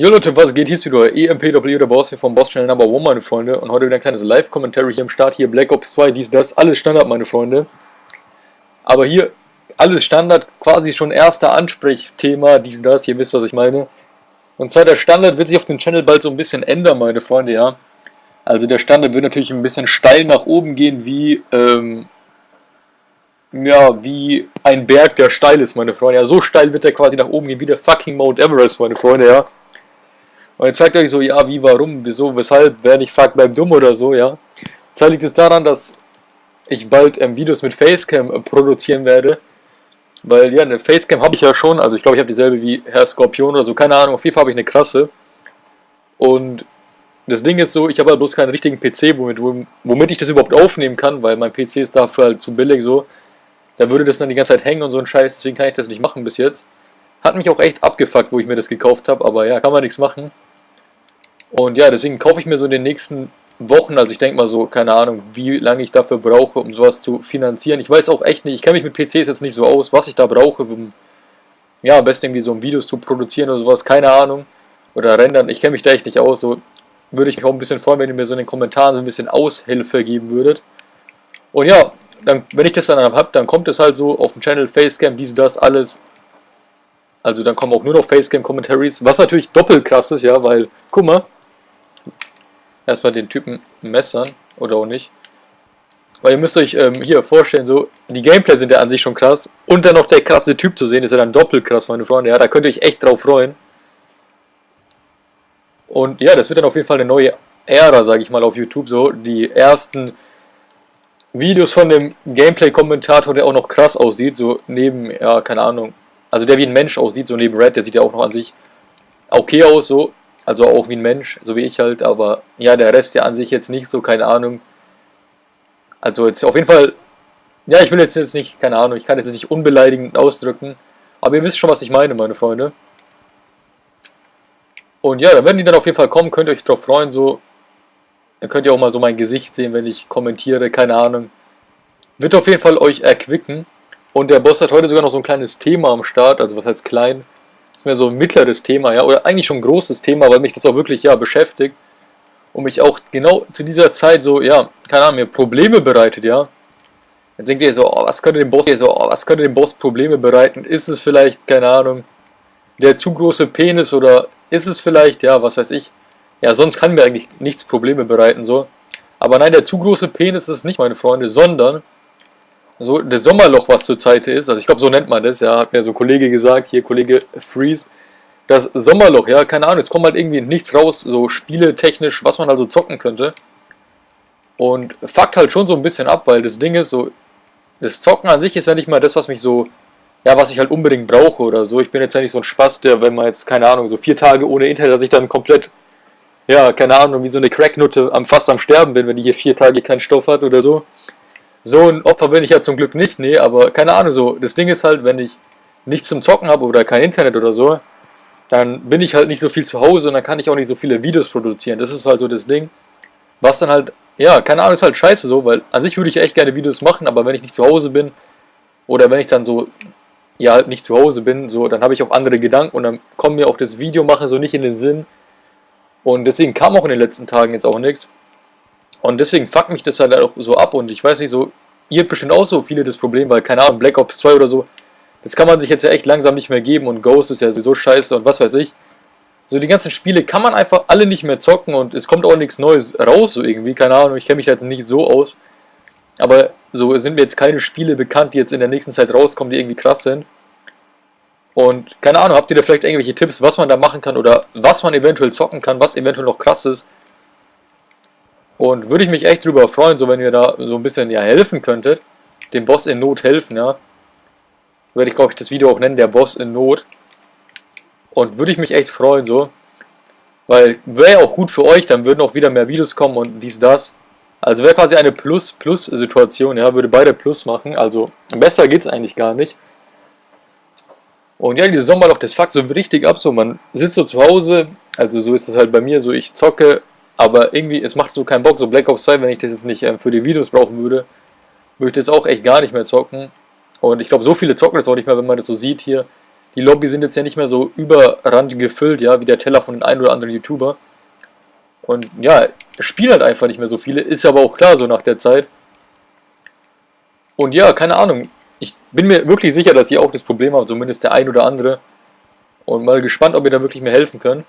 Jo Leute, was geht? Hier ist wieder EMPW, der Boss hier vom Boss Channel Number 1, meine Freunde. Und heute wieder ein kleines Live-Commentary hier im Start. Hier Black Ops 2, dies, das, alles Standard, meine Freunde. Aber hier alles Standard, quasi schon erster Ansprechthema, dies, das, ihr wisst, was ich meine. Und zwar der Standard wird sich auf dem Channel bald so ein bisschen ändern, meine Freunde, ja. Also der Standard wird natürlich ein bisschen steil nach oben gehen, wie, ähm, ja, wie ein Berg, der steil ist, meine Freunde. Ja, so steil wird er quasi nach oben gehen, wie der fucking Mount Everest, meine Freunde, ja. Und jetzt fragt euch so, ja, wie, warum, wieso, weshalb, wer nicht fragt, bleibt dumm oder so, ja. Zwar liegt es daran, dass ich bald ähm, Videos mit Facecam äh, produzieren werde. Weil, ja, eine Facecam habe ich ja schon, also ich glaube, ich habe dieselbe wie Herr Skorpion oder so, keine Ahnung, auf jeden Fall habe ich eine krasse. Und das Ding ist so, ich habe halt bloß keinen richtigen PC, womit, womit ich das überhaupt aufnehmen kann, weil mein PC ist dafür halt zu billig so. Da würde das dann die ganze Zeit hängen und so ein Scheiß, deswegen kann ich das nicht machen bis jetzt. Hat mich auch echt abgefuckt, wo ich mir das gekauft habe, aber ja, kann man nichts machen. Und ja, deswegen kaufe ich mir so in den nächsten Wochen, also ich denke mal so, keine Ahnung, wie lange ich dafür brauche, um sowas zu finanzieren. Ich weiß auch echt nicht, ich kenne mich mit PCs jetzt nicht so aus, was ich da brauche, um, ja, am besten irgendwie so ein Videos zu produzieren oder sowas, keine Ahnung. Oder rendern, ich kenne mich da echt nicht aus, so würde ich mich auch ein bisschen freuen, wenn ihr mir so in den Kommentaren so ein bisschen Aushilfe geben würdet. Und ja, dann, wenn ich das dann habe, dann kommt es halt so auf dem Channel Facecam, dies, das, alles also dann kommen auch nur noch Facecam-Commentaries, was natürlich doppelt krass ist, ja, weil, guck mal, erstmal den Typen messern, oder auch nicht. Weil ihr müsst euch ähm, hier vorstellen, so, die Gameplay sind ja an sich schon krass, und dann noch der krasse Typ zu sehen, ist ja dann doppelt krass, meine Freunde, ja, da könnt ihr euch echt drauf freuen. Und ja, das wird dann auf jeden Fall eine neue Ära, sage ich mal, auf YouTube, so, die ersten Videos von dem Gameplay-Kommentator, der auch noch krass aussieht, so neben, ja, keine Ahnung, also der wie ein Mensch aussieht, so neben Red, der sieht ja auch noch an sich okay aus, so. Also auch wie ein Mensch, so wie ich halt, aber ja, der Rest ja an sich jetzt nicht so, keine Ahnung. Also jetzt auf jeden Fall, ja, ich will jetzt, jetzt nicht, keine Ahnung, ich kann jetzt nicht unbeleidigend ausdrücken, aber ihr wisst schon, was ich meine, meine Freunde. Und ja, dann werden die dann auf jeden Fall kommen, könnt ihr euch drauf freuen, so. Dann könnt ihr auch mal so mein Gesicht sehen, wenn ich kommentiere, keine Ahnung. Wird auf jeden Fall euch erquicken. Und der Boss hat heute sogar noch so ein kleines Thema am Start, also was heißt klein? Ist mehr so ein mittleres Thema, ja, oder eigentlich schon ein großes Thema, weil mich das auch wirklich, ja, beschäftigt. Und mich auch genau zu dieser Zeit so, ja, keine Ahnung, mir Probleme bereitet, ja. Dann denkt ihr so, oh, was könnte dem Boss, so, oh, was könnte dem Boss Probleme bereiten? Ist es vielleicht, keine Ahnung, der zu große Penis oder ist es vielleicht, ja, was weiß ich. Ja, sonst kann mir eigentlich nichts Probleme bereiten, so. Aber nein, der zu große Penis ist nicht, meine Freunde, sondern so das Sommerloch, was zurzeit ist, also ich glaube, so nennt man das, ja, hat mir so ein Kollege gesagt, hier Kollege Freeze, das Sommerloch, ja, keine Ahnung, es kommt halt irgendwie nichts raus, so spieletechnisch, was man also zocken könnte. Und fuckt halt schon so ein bisschen ab, weil das Ding ist so, das Zocken an sich ist ja nicht mal das, was mich so, ja, was ich halt unbedingt brauche oder so. Ich bin jetzt ja nicht so ein Spaß, der, wenn man jetzt, keine Ahnung, so vier Tage ohne Internet, dass ich dann komplett, ja, keine Ahnung, wie so eine Cracknutte am, fast am Sterben bin, wenn die hier vier Tage keinen Stoff hat oder so. So ein Opfer bin ich ja zum Glück nicht, nee, aber keine Ahnung, so, das Ding ist halt, wenn ich nichts zum Zocken habe oder kein Internet oder so, dann bin ich halt nicht so viel zu Hause und dann kann ich auch nicht so viele Videos produzieren. Das ist halt so das Ding, was dann halt, ja, keine Ahnung, ist halt scheiße so, weil an sich würde ich echt gerne Videos machen, aber wenn ich nicht zu Hause bin oder wenn ich dann so, ja, halt nicht zu Hause bin, so, dann habe ich auch andere Gedanken und dann kommt mir auch das Video machen so nicht in den Sinn. Und deswegen kam auch in den letzten Tagen jetzt auch nichts. Und deswegen fuckt mich das halt auch so ab und ich weiß nicht so, ihr habt bestimmt auch so viele das Problem, weil keine Ahnung, Black Ops 2 oder so, das kann man sich jetzt ja echt langsam nicht mehr geben und Ghost ist ja sowieso scheiße und was weiß ich. So die ganzen Spiele kann man einfach alle nicht mehr zocken und es kommt auch nichts Neues raus so irgendwie, keine Ahnung, ich kenne mich halt nicht so aus. Aber so sind mir jetzt keine Spiele bekannt, die jetzt in der nächsten Zeit rauskommen, die irgendwie krass sind. Und keine Ahnung, habt ihr da vielleicht irgendwelche Tipps, was man da machen kann oder was man eventuell zocken kann, was eventuell noch krass ist? Und würde ich mich echt drüber freuen, so wenn ihr da so ein bisschen ja helfen könntet, dem Boss in Not helfen, ja. Werde ich, glaube ich, das Video auch nennen, der Boss in Not. Und würde ich mich echt freuen, so. Weil wäre auch gut für euch, dann würden auch wieder mehr Videos kommen und dies, das. Also wäre quasi eine Plus-Plus-Situation, ja, würde beide Plus machen. Also besser geht es eigentlich gar nicht. Und ja, dieses Sommerloch, das fuckt so richtig ab, so man sitzt so zu Hause, also so ist es halt bei mir, so ich zocke aber irgendwie, es macht so keinen Bock, so Black Ops 2, wenn ich das jetzt nicht ähm, für die Videos brauchen würde, würde ich das auch echt gar nicht mehr zocken. Und ich glaube, so viele zocken das auch nicht mehr, wenn man das so sieht hier. Die Lobby sind jetzt ja nicht mehr so überrand gefüllt, ja, wie der Teller von den einen oder anderen YouTuber. Und ja, spielen halt einfach nicht mehr so viele, ist aber auch klar so nach der Zeit. Und ja, keine Ahnung, ich bin mir wirklich sicher, dass ihr auch das Problem habt, zumindest der ein oder andere. Und mal gespannt, ob ihr da wirklich mir helfen könnt.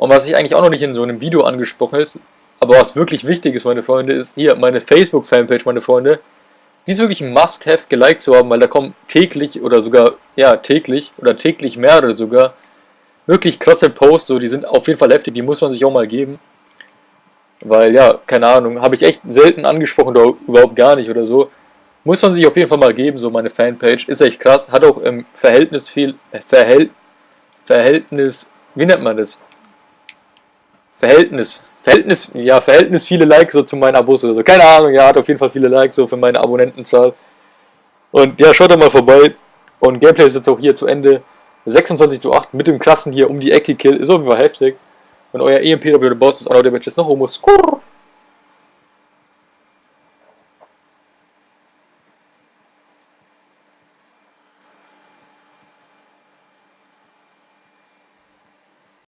Und was ich eigentlich auch noch nicht in so einem Video angesprochen ist, aber was wirklich wichtig ist, meine Freunde, ist hier meine Facebook-Fanpage, meine Freunde. Die ist wirklich ein Must-Have geliked zu haben, weil da kommen täglich oder sogar, ja, täglich oder täglich mehrere sogar wirklich krasse Posts, so, die sind auf jeden Fall heftig, die muss man sich auch mal geben. Weil, ja, keine Ahnung, habe ich echt selten angesprochen oder überhaupt gar nicht oder so. Muss man sich auf jeden Fall mal geben, so meine Fanpage. Ist echt krass, hat auch im Verhältnis viel, äh, Verhält, Verhältnis, wie nennt man das? Verhältnis, Verhältnis, ja, Verhältnis viele Likes so zu meinen Abos oder so. Keine Ahnung, ja, hat auf jeden Fall viele Likes so für meine Abonnentenzahl. Und ja, schaut da mal vorbei. Und Gameplay ist jetzt auch hier zu Ende. 26 zu 8 mit dem Klassen hier um die Ecke Kill. Ist auf jeden Fall heftig. Und euer EMP, Boss ist auch noch der Match ist noch Homo. Skurr.